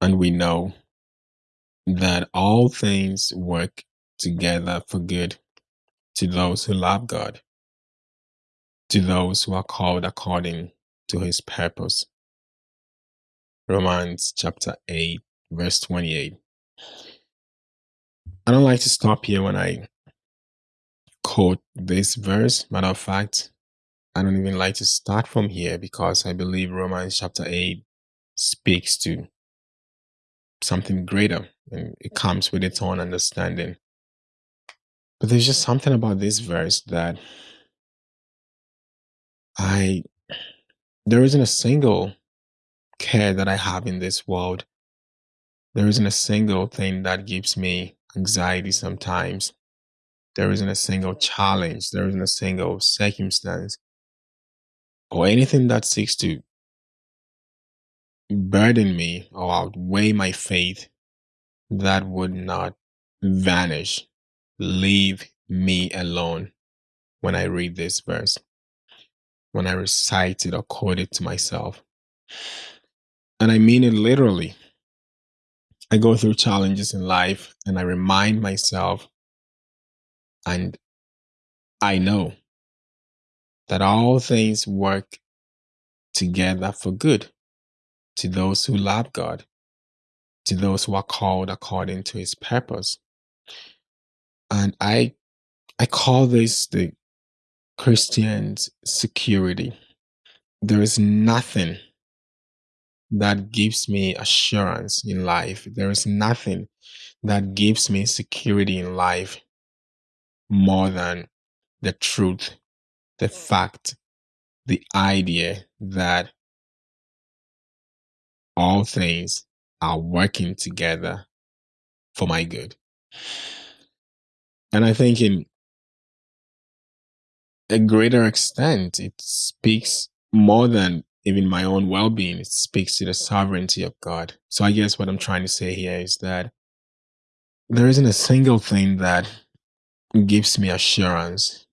And we know that all things work together for good to those who love God, to those who are called according to his purpose. Romans chapter 8, verse 28. I don't like to stop here when I quote this verse. Matter of fact, I don't even like to start from here because I believe Romans chapter 8 speaks to something greater and it mm-hmm. comes with its own understanding. But there's just something about this verse that I, there isn't a single care that I have in this world. There isn't a single thing that gives me anxiety sometimes. There isn't a single challenge. There isn't a single circumstance or anything that seeks to burden me or outweigh my faith that would not vanish, leave me alone when I read this verse, when I recite it or quote it to myself. And I mean it literally. I go through challenges in life and I remind myself, and I know that all things work together for good to those who love God, to those who are called according to his purpose. And I I call this the Christian's security. There is nothing that gives me assurance in life. There is nothing that gives me security in life more than the truth, the fact, the idea that all things are working together for my good. And I think in a greater extent, it speaks more than even my own well being. It speaks to the sovereignty of God. So I guess what I'm trying to say here is that there isn't a single thing that gives me assurance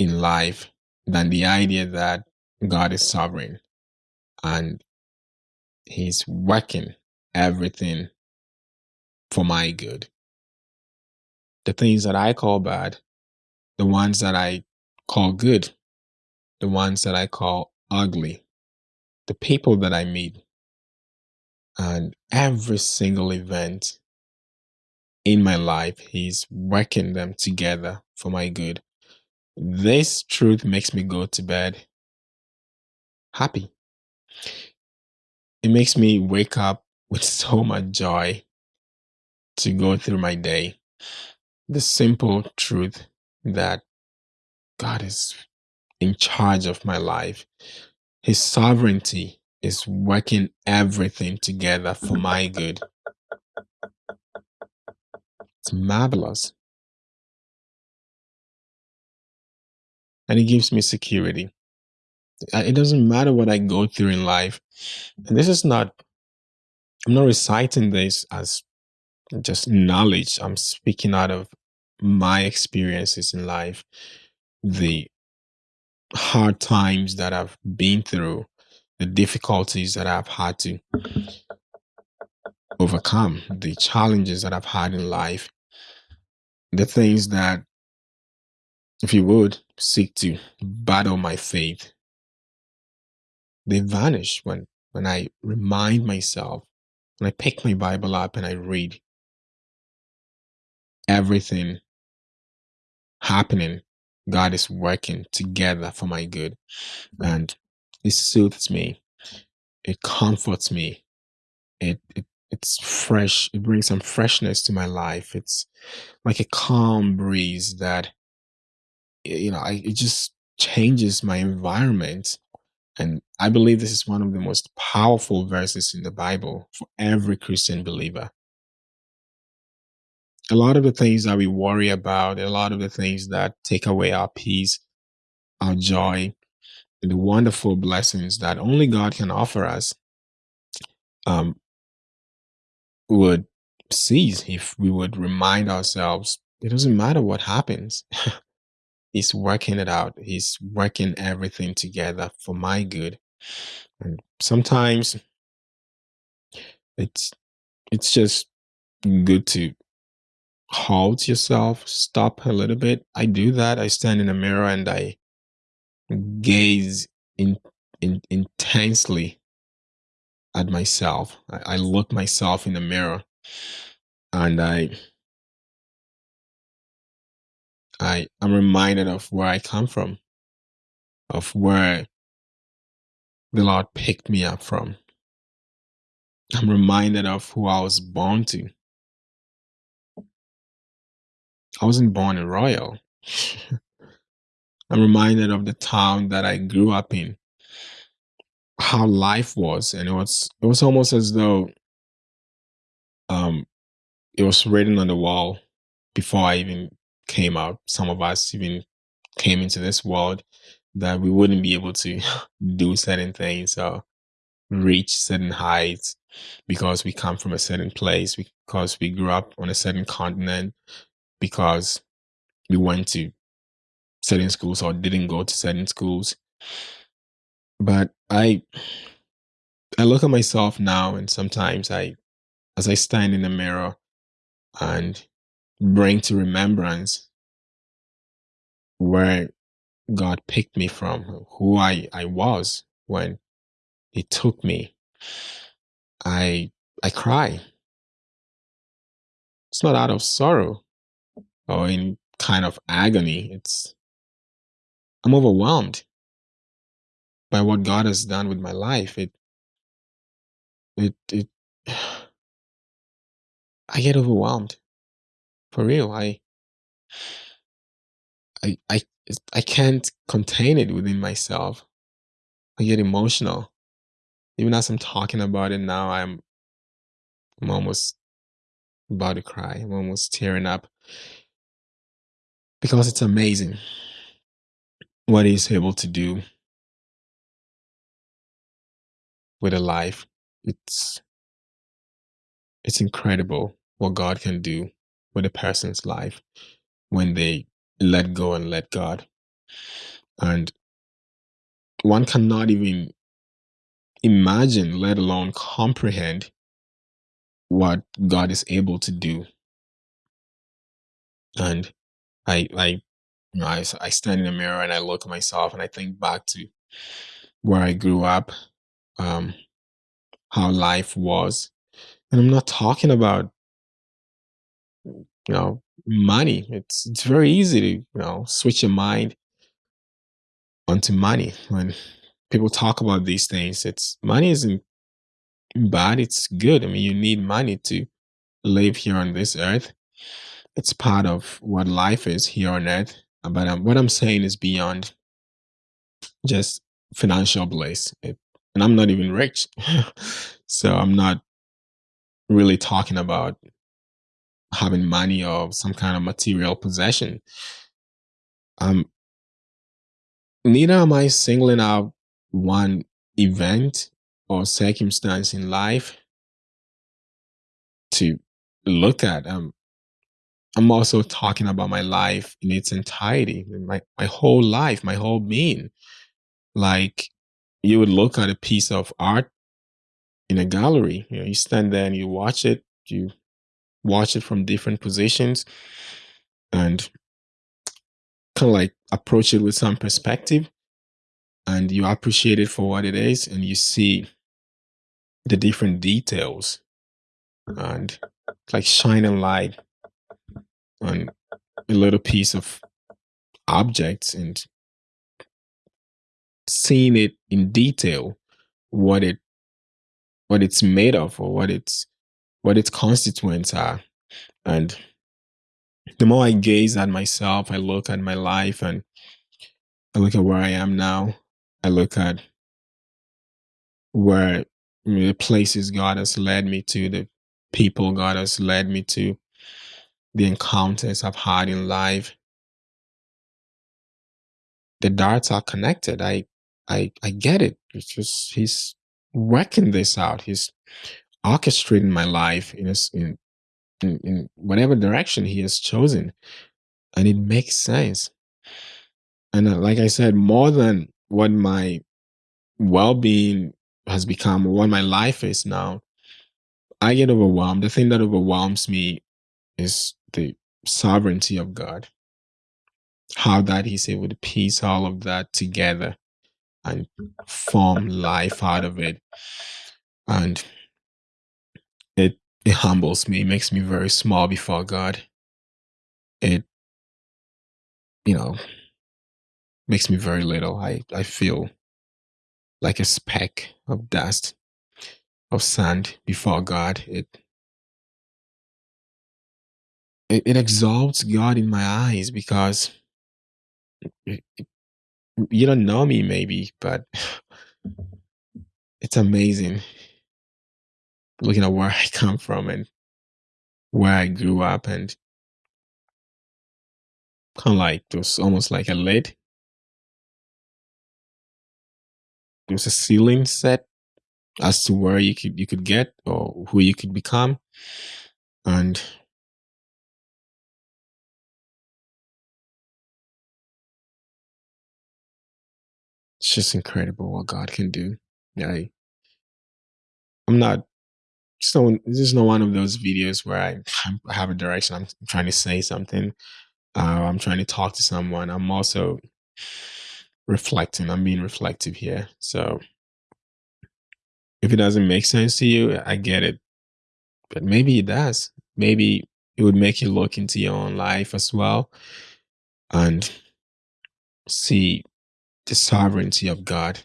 in life than the idea that God is sovereign and He's working everything for my good. The things that I call bad, the ones that I call good, the ones that I call ugly, the people that I meet, and every single event in my life, He's working them together for my good. This truth makes me go to bed happy. It makes me wake up with so much joy to go through my day. The simple truth that God is in charge of my life. His sovereignty is working everything together for my good. It's marvelous. And it gives me security. It doesn't matter what I go through in life. And this is not, I'm not reciting this as just knowledge. I'm speaking out of my experiences in life, the hard times that I've been through, the difficulties that I've had to overcome, the challenges that I've had in life, the things that, if you would, seek to battle my faith, they vanish when, when I remind myself, when I pick my Bible up and I read everything happening, God is working together for my good. And it soothes me. It comforts me. It, it it's fresh. It brings some freshness to my life. It's like a calm breeze that you know, I, it just changes my environment. And I believe this is one of the most powerful verses in the Bible for every Christian believer. A lot of the things that we worry about, a lot of the things that take away our peace, our joy, the wonderful blessings that only God can offer us, um, would cease if we would remind ourselves it doesn't matter what happens. He's working it out. He's working everything together for my good. And sometimes it's it's just good to halt yourself, stop a little bit. I do that. I stand in a mirror and I gaze in, in intensely at myself. I, I look myself in the mirror and I I am reminded of where I come from, of where the Lord picked me up from. I'm reminded of who I was born to. I wasn't born in Royal. I'm reminded of the town that I grew up in, how life was, and it was it was almost as though um it was written on the wall before I even came out. Some of us even came into this world that we wouldn't be able to do certain things or reach certain heights because we come from a certain place, because we grew up on a certain continent, because we went to certain schools or didn't go to certain schools. But I I look at myself now and sometimes I as I stand in the mirror and bring to remembrance where God picked me from, who I, I was when He took me. I I cry. It's not out of sorrow or in kind of agony. It's I'm overwhelmed by what God has done with my life. It it it I get overwhelmed. For real. I I I I can't contain it within myself. I get emotional. Even as I'm talking about it now, I'm I'm almost about to cry. I'm almost tearing up because it's amazing what he's able to do with a life. It's it's incredible what God can do with a person's life when they let go and let God. And one cannot even imagine, let alone comprehend what God is able to do. And I, I, you know, I, I stand in the mirror and I look at myself and I think back to where I grew up, um, how life was. And I'm not talking about, you know, money. It's it's very easy to, you know, switch your mind onto money when people talk about these things. It's money isn't bad, it's good. I mean, you need money to live here on this earth. It's part of what life is here on earth. But um, what I'm saying is beyond just financial bliss. It, and I'm not even rich. so I'm not really talking about having money or some kind of material possession. Um, neither am I singling out one event or circumstance in life to look at. Um, I'm also talking about my life in its entirety, my, my whole life, my whole being. Like you would look at a piece of art in a gallery, you know, you stand there and you watch it, you watch it from different positions and kind of like approach it with some perspective and you appreciate it for what it is and you see the different details and like shine shining light on a little piece of objects and seeing it in detail what it what it's made of or what its what its constituents are and the more i gaze at myself i look at my life and i look at where i am now. I look at where the places god has led me to the people god has led me to the encounters i've had in life. The darts are connected. I i i get it. It's just he's working this out. He's orchestrating my life in, a, in in, in whatever direction he has chosen and it makes sense and uh, like i said more than what my well-being has become what my life is now I get overwhelmed. The thing that overwhelms me is the sovereignty of God. How that He's able to piece all of that together and form life out of it. And it humbles me, makes me very small before God. It you know makes me very little. I, I feel like a speck of dust, of sand before God. It it, it exalts God in my eyes because it, it, you don't know me maybe, but it's amazing looking at where I come from and where I grew up and kind of like it was almost like a lid. There was a ceiling set as to where you could you could get or who you could become. And it's just incredible what God can do. I, I'm not so this is not one of those videos where I, I have a direction. I'm trying to say something. Uh, I'm trying to talk to someone. I'm also reflecting. I'm being reflective here. So if it doesn't make sense to you, I get it. But maybe it does. Maybe it would make you look into your own life as well and see the sovereignty of God,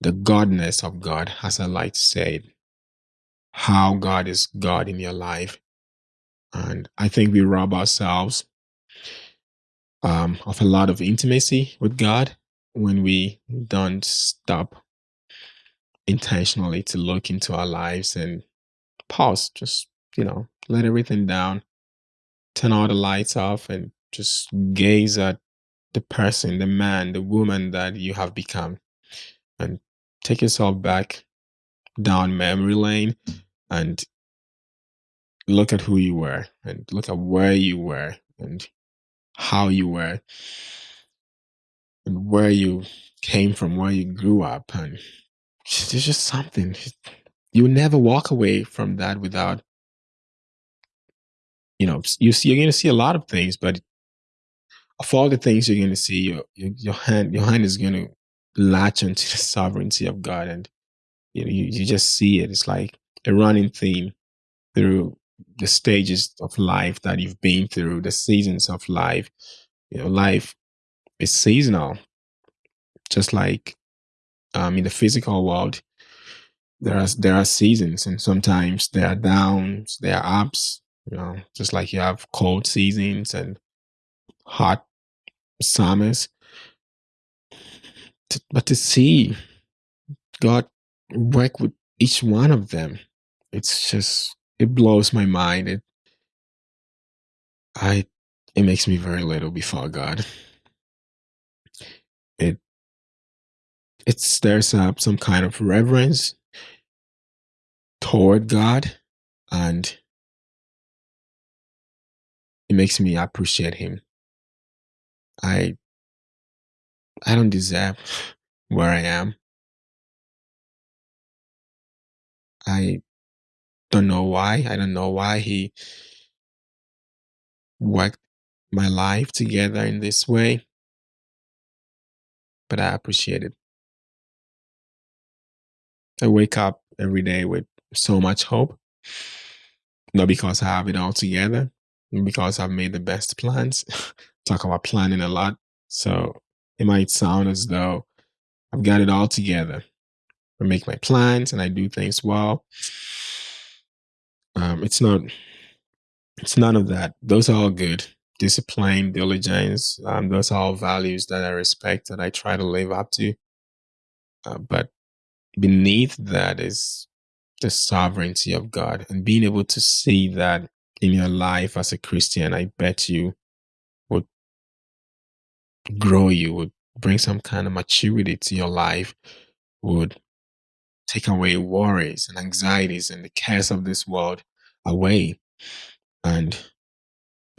the godness of God, as I like to say it, how God is God in your life. And I think we rob ourselves um, of a lot of intimacy with God when we don't stop intentionally to look into our lives and pause, just, you know, let everything down, turn all the lights off, and just gaze at the person, the man, the woman that you have become, and take yourself back down memory lane and look at who you were and look at where you were and how you were and where you came from, where you grew up. And there's just something. You never walk away from that without, you know, you see, you're going to see a lot of things, but of all the things you're going to see, your, your, your hand, your hand is going to latch onto the sovereignty of God. And, you know, you, you just see it. It's like a running theme through the stages of life that you've been through, the seasons of life. You know, life is seasonal, just like um, in the physical world. There are there are seasons, and sometimes there are downs, there are ups. You know, just like you have cold seasons and hot summers. But to see God work with each one of them, it's just it blows my mind. It I it makes me very little before God. It it stirs up some kind of reverence toward God and it makes me appreciate him. I I don't deserve where I am. I don't know why. I don't know why he worked my life together in this way, but I appreciate it. I wake up every day with so much hope, not because I have it all together, because I've made the best plans. Talk about planning a lot. So it might sound as though I've got it all together. I make my plans and I do things well. Um, it's not it's none of that. Those are all good. Discipline, diligence, um, those are all values that I respect and I try to live up to. Uh, but beneath that is the sovereignty of God and being able to see that in your life as a Christian, I bet you would grow you, would bring some kind of maturity to your life, would take away worries and anxieties and the cares of this world away. And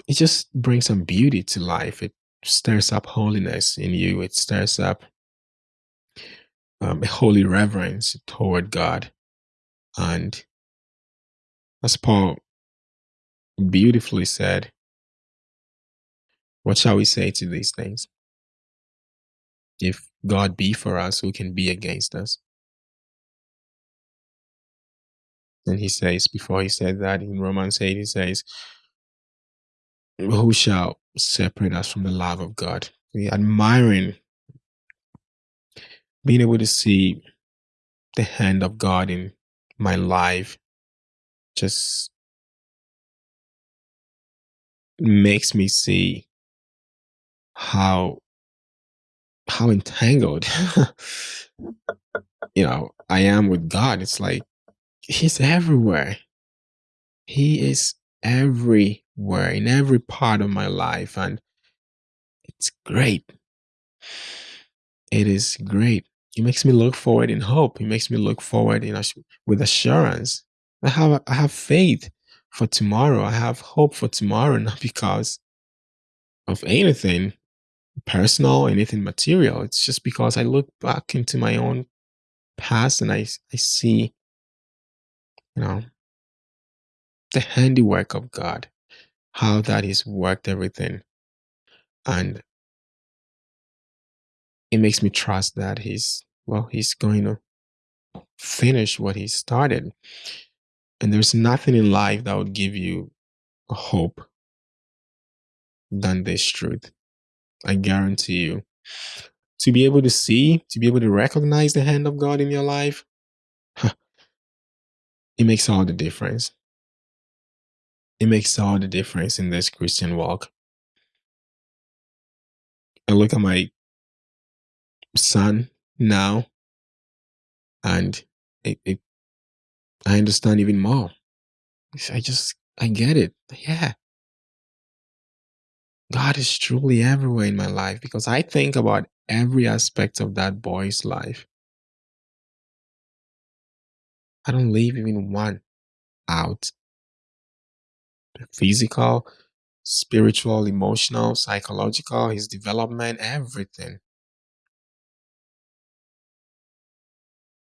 it just brings some beauty to life. It stirs up holiness in you, it stirs up um, a holy reverence toward God. And as Paul beautifully said, what shall we say to these things? If God be for us, who can be against us? And he says, before he said that in Romans 8, he says, Who shall separate us from the love of God? We admiring being able to see the hand of God in my life just makes me see how how entangled you know I am with God. It's like he's everywhere. He is everywhere in every part of my life and it's great. It is great. It makes me look forward in hope. It makes me look forward in with assurance. I have I have faith for tomorrow. I have hope for tomorrow, not because of anything personal, anything material. It's just because I look back into my own past and I I see, you know, the handiwork of God, how that He's worked everything. And it makes me trust that He's well, He's going to finish what He started. And there's nothing in life that would give you hope than this truth. I guarantee you. To be able to see, to be able to recognize the hand of God in your life, it makes all the difference. It makes all the difference in this Christian walk. I look at my son now and it, it, I understand even more. I just, I get it. Yeah. God is truly everywhere in my life because I think about every aspect of that boy's life. I don't leave even one out. The Physical, spiritual, emotional, psychological, his development, everything.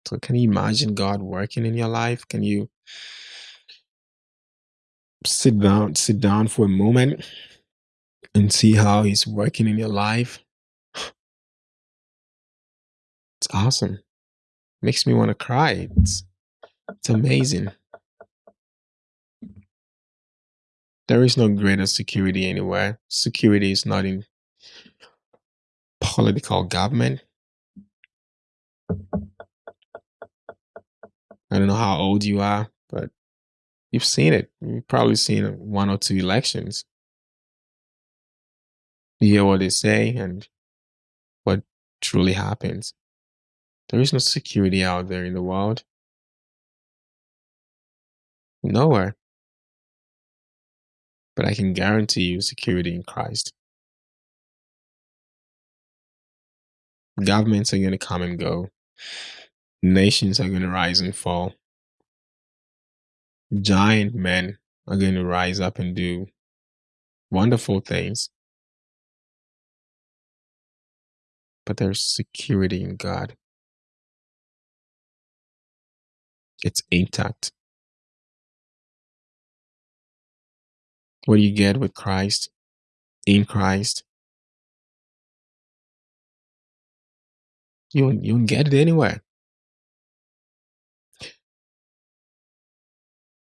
So, can you imagine God working in your life? Can you sit down, sit down for a moment and see how He's working in your life? It's awesome. Makes me want to cry. It's it's amazing. There is no greater security anywhere. Security is not in political government. I don't know how old you are, but you've seen it. You've probably seen one or two elections. You hear what they say and what truly happens. There is no security out there in the world. Nowhere. But I can guarantee you security in Christ. Governments are going to come and go. Nations are going to rise and fall. Giant men are going to rise up and do wonderful things. But there's security in God. It's intact. What you get with Christ? In Christ? You you get it anywhere.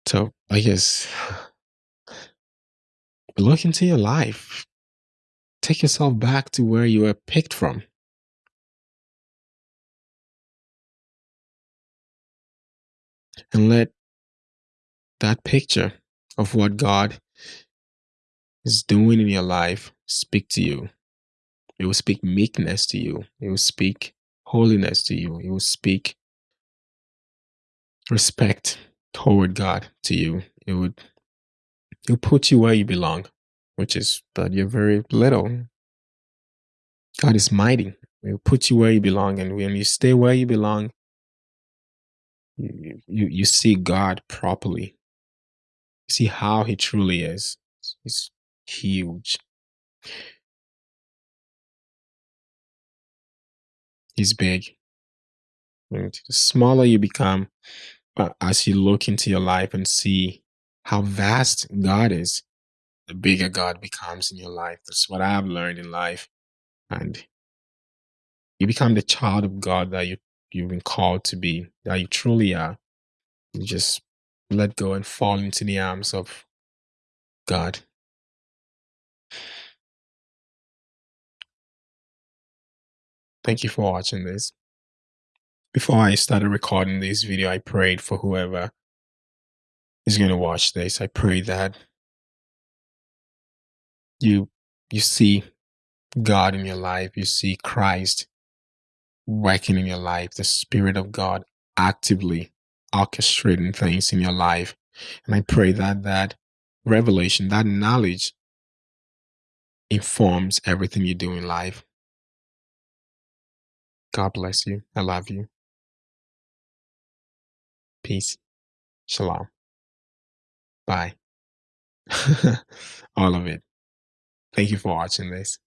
So I guess look into your life. Take yourself back to where you were picked from. And let that picture of what God is doing in your life speak to you. It will speak meekness to you. It will speak holiness to you. It will speak respect toward God to you. It would it will put you where you belong, which is that you're very little. God is mighty. It will put you where you belong, and when you stay where you belong, you you, you see God properly. You see how He truly is. He's huge. He's big. The smaller you become, But as you look into your life and see how vast God is, the bigger God becomes in your life. That's what I have learned in life. And you become the child of God that you, you've been called to be, that you truly are. You just let go and fall into the arms of God. Thank you for watching this. Before I started recording this video, I prayed for whoever is going to watch this. I pray that you you see God in your life, you see Christ working in your life, the Spirit of God actively orchestrating things in your life. And I pray that that revelation, that knowledge informs everything you do in life. God bless you. I love you. Peace. Shalom. Bye. All of it. Thank you for watching this.